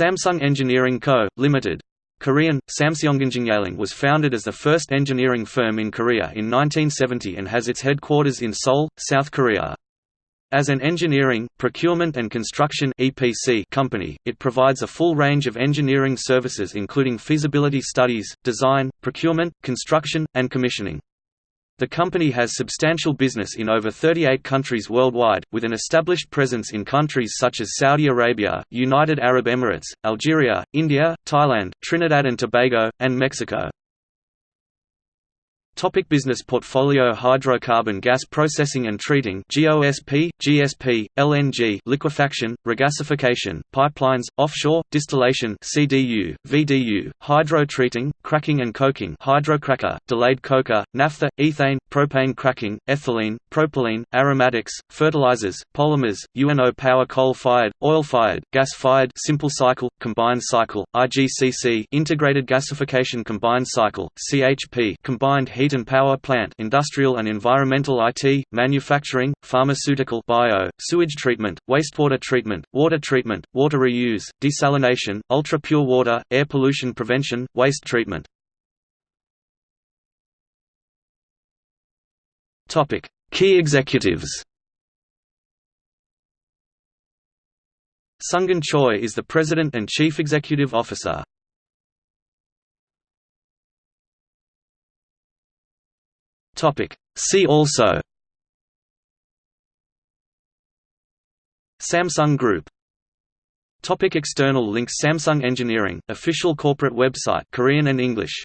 Samsung Engineering Co., Ltd. Korean, Samseongenjinyaling was founded as the first engineering firm in Korea in 1970 and has its headquarters in Seoul, South Korea. As an engineering, procurement and construction EPC company, it provides a full range of engineering services including feasibility studies, design, procurement, construction, and commissioning. The company has substantial business in over 38 countries worldwide, with an established presence in countries such as Saudi Arabia, United Arab Emirates, Algeria, India, Thailand, Trinidad and Tobago, and Mexico. Topic business portfolio Hydrocarbon gas processing and treating GOSP, GSP, LNG liquefaction, regasification, pipelines, offshore, distillation CDU, VDU, hydro-treating, cracking and coking hydrocracker, delayed coker, naphtha, ethane, propane cracking, ethylene, propylene, aromatics, fertilizers, polymers, UNO power coal-fired, oil-fired, gas-fired simple cycle, combined cycle, IGCC integrated gasification combined cycle, CHP combined heat heat and power plant industrial and environmental IT, manufacturing, pharmaceutical bio, sewage treatment, wastewater treatment, water treatment, water reuse, desalination, ultra-pure water, air pollution prevention, waste treatment. Key executives Sungin Choi is the President and Chief Executive Officer. Topic. See also. Samsung Group. Topic external links Samsung Engineering, official corporate website Korean and English